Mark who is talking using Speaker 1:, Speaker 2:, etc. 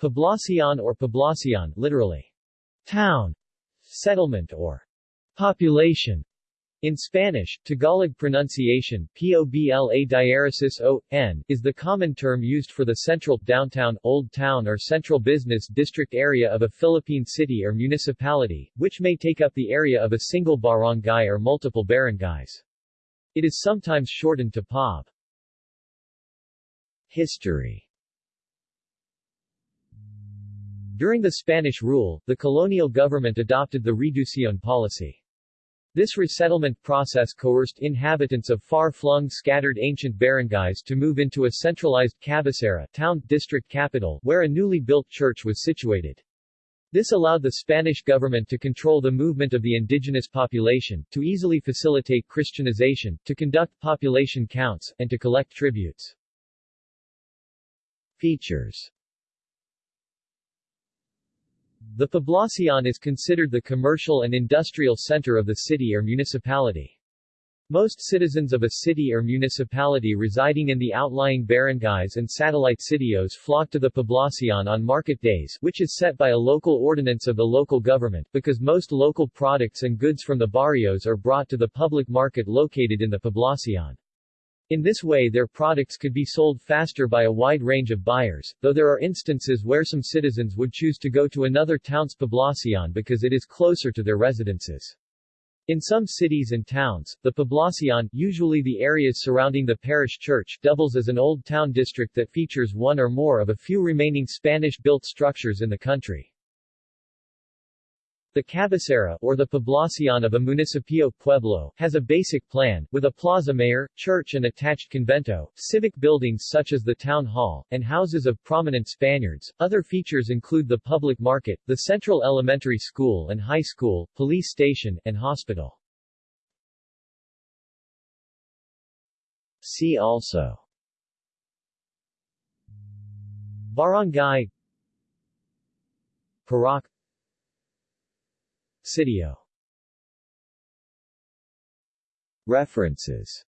Speaker 1: Poblacion or poblacion literally, town, settlement or population. In Spanish, Tagalog pronunciation, pobla diaresis o, n, is the common term used for the central, downtown, old town or central business district area of a Philippine city or municipality, which may take up the area of a single barangay or multiple barangays. It is sometimes shortened to POB. History During the Spanish rule, the colonial government adopted the reducción policy. This resettlement process coerced inhabitants of far-flung scattered ancient barangays to move into a centralized cabecera town district capital where a newly built church was situated. This allowed the Spanish government to control the movement of the indigenous population, to easily facilitate Christianization, to conduct population counts, and to collect tributes. Features the Poblacion is considered the commercial and industrial center of the city or municipality. Most citizens of a city or municipality residing in the outlying barangays and satellite sitios flock to the Poblacion on market days which is set by a local ordinance of the local government, because most local products and goods from the barrios are brought to the public market located in the Poblacion. In this way their products could be sold faster by a wide range of buyers, though there are instances where some citizens would choose to go to another town's poblacion because it is closer to their residences. In some cities and towns, the poblacion, usually the areas surrounding the parish church, doubles as an old town district that features one or more of a few remaining Spanish-built structures in the country. The cabecera, or the poblacion of a municipio pueblo, has a basic plan, with a plaza mayor, church and attached convento, civic buildings such as the town hall, and houses of prominent Spaniards. Other features include the public market, the central elementary school and high school, police station, and hospital. See also Barangay Purok Sitio References